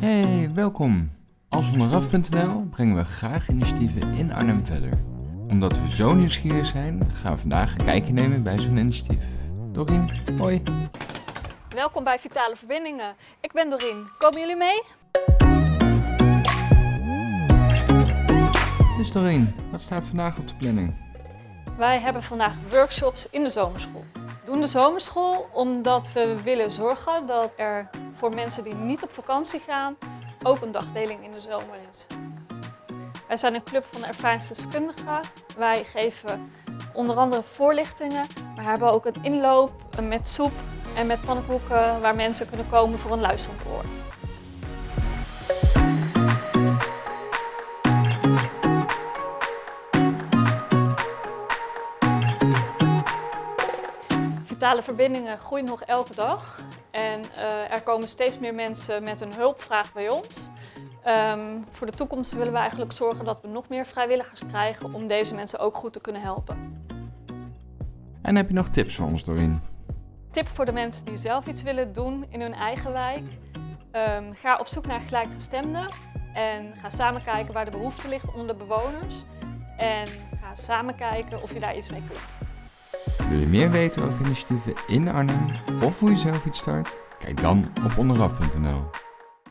Hey, welkom. Als onderaf.nl brengen we graag initiatieven in Arnhem verder. Omdat we zo nieuwsgierig zijn, gaan we vandaag een kijkje nemen bij zo'n initiatief. Dorien, hoi. Welkom bij Vitale Verbindingen. Ik ben Dorien. Komen jullie mee? Dus Dorien, wat staat vandaag op de planning? Wij hebben vandaag workshops in de zomerschool. Doen de zomerschool omdat we willen zorgen dat er voor mensen die niet op vakantie gaan ook een dagdeling in de zomer is. Wij zijn een club van ervaringsdeskundigen. Wij geven onder andere voorlichtingen, maar hebben ook een inloop met soep en met pannenkoeken waar mensen kunnen komen voor een luisterend oor. Vitale verbindingen groeien nog elke dag en uh, er komen steeds meer mensen met een hulpvraag bij ons. Um, voor de toekomst willen we eigenlijk zorgen dat we nog meer vrijwilligers krijgen om deze mensen ook goed te kunnen helpen. En heb je nog tips voor ons, Doreen? Tip voor de mensen die zelf iets willen doen in hun eigen wijk. Um, ga op zoek naar gelijkgestemden en ga samen kijken waar de behoefte ligt onder de bewoners. En ga samen kijken of je daar iets mee kunt. Wil je meer weten over initiatieven in Arnhem of hoe je zelf iets start? Kijk dan op onderaf.nl.